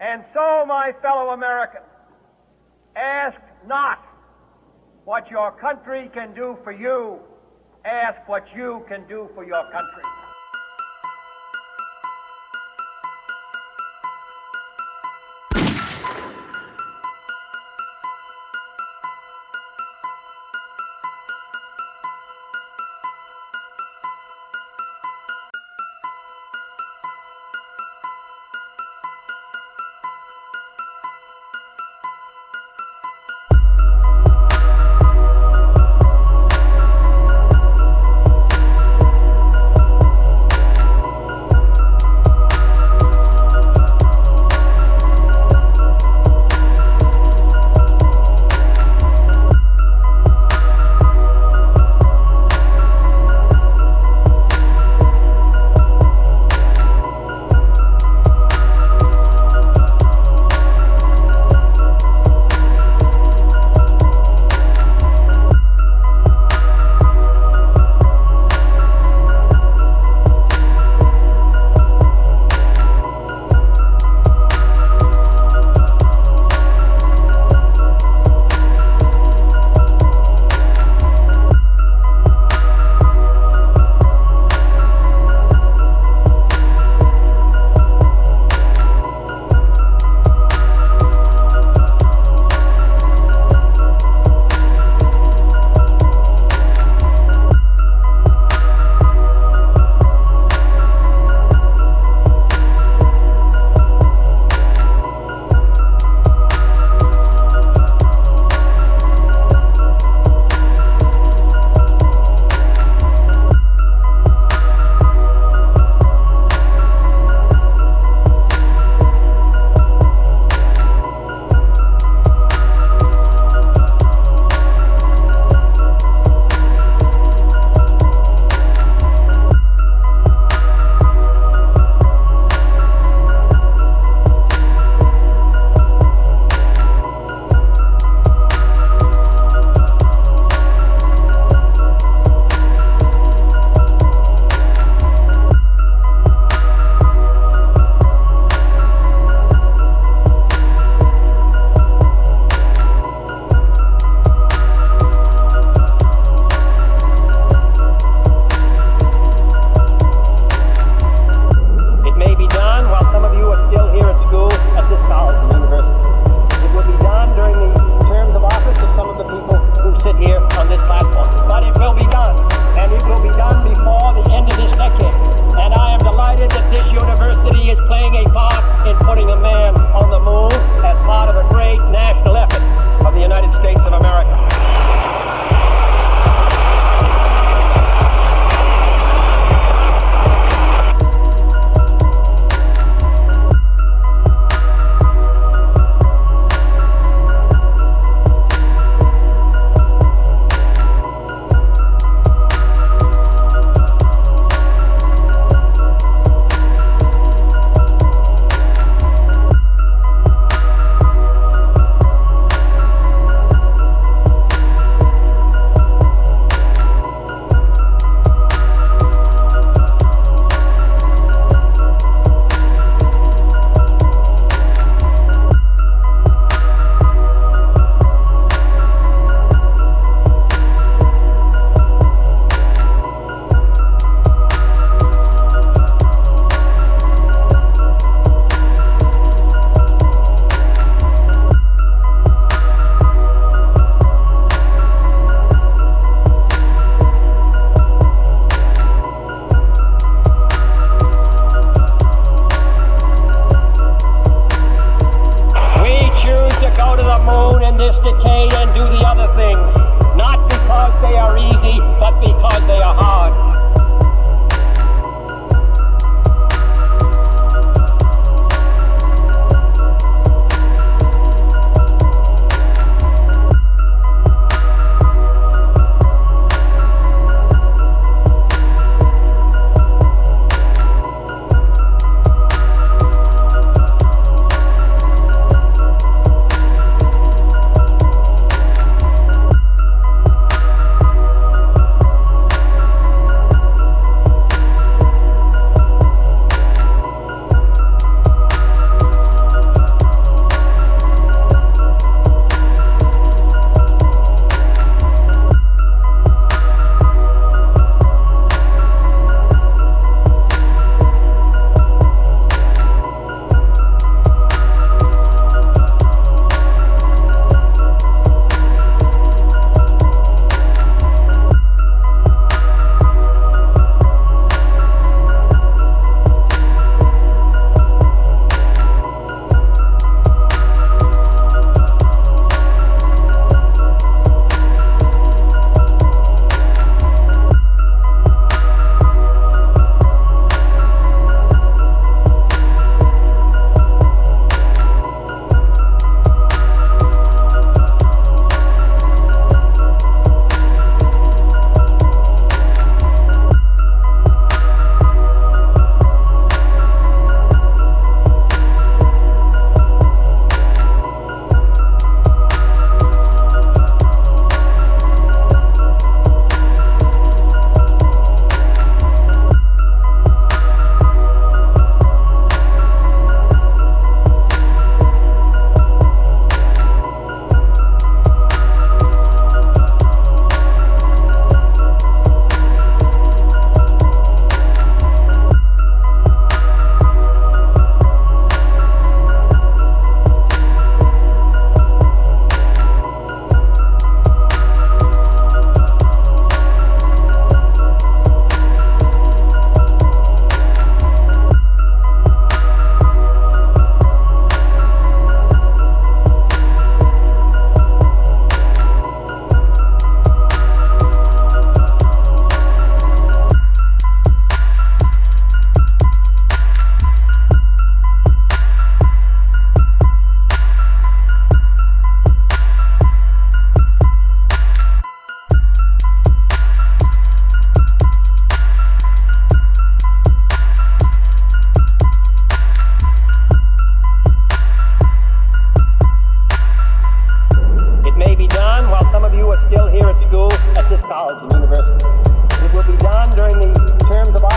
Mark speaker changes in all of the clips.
Speaker 1: And so, my fellow Americans, ask not what your country can do for you, ask what you can do for your country.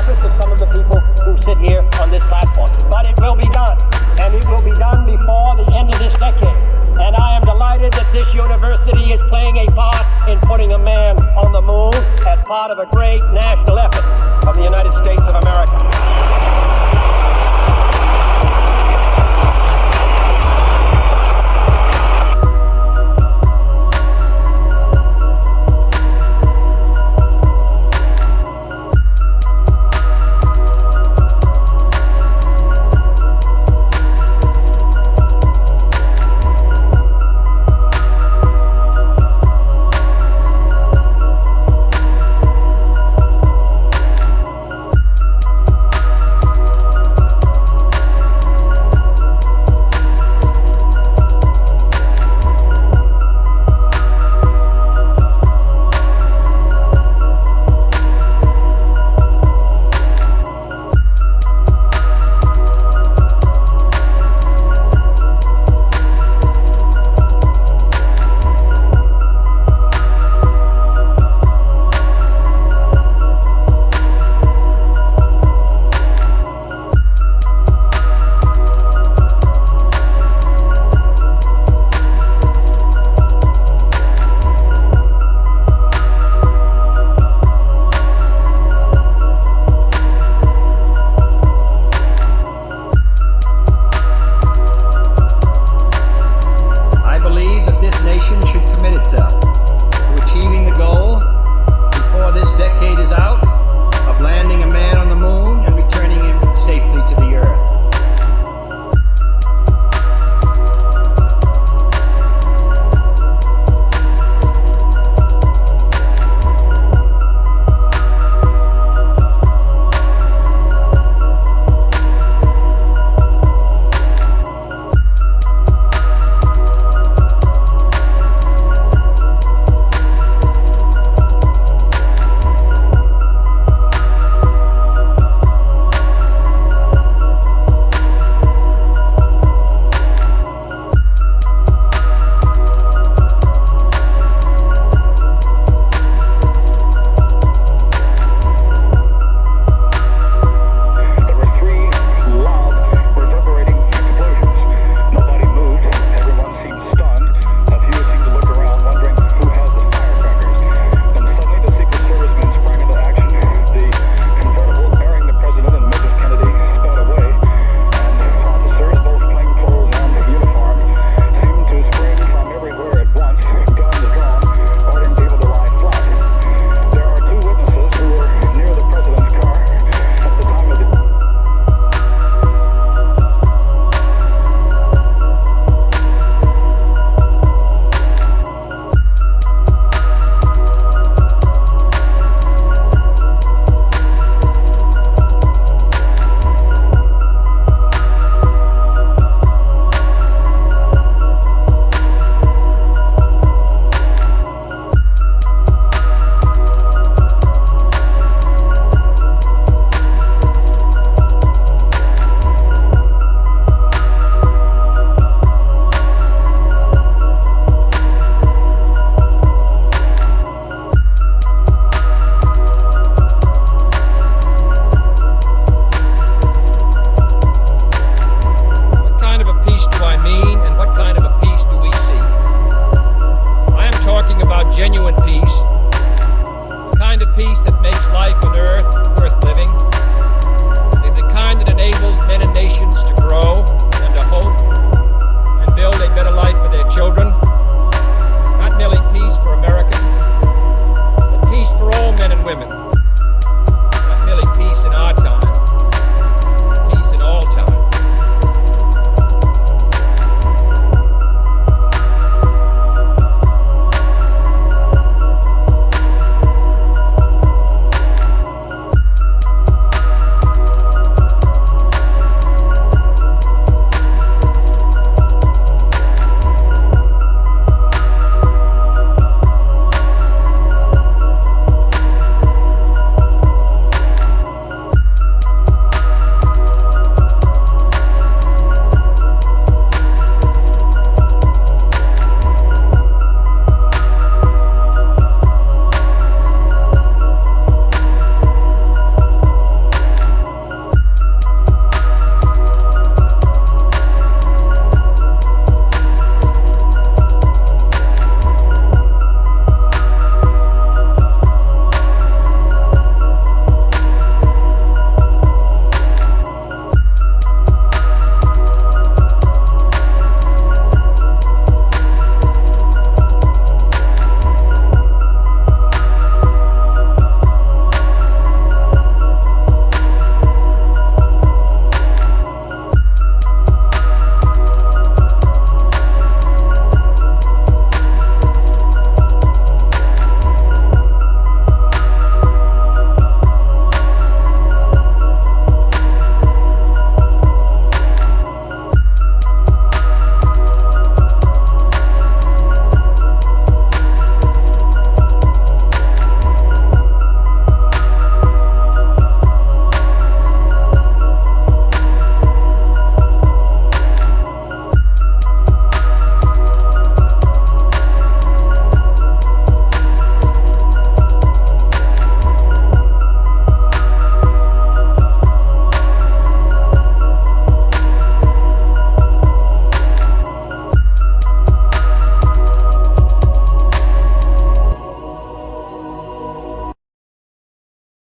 Speaker 1: habits of some of the people who sit here on this platform. But it will be done, and it will be done before the end of this decade. And I am delighted that this university is playing a part in putting a man on the moon as part of a great national effort of the United States.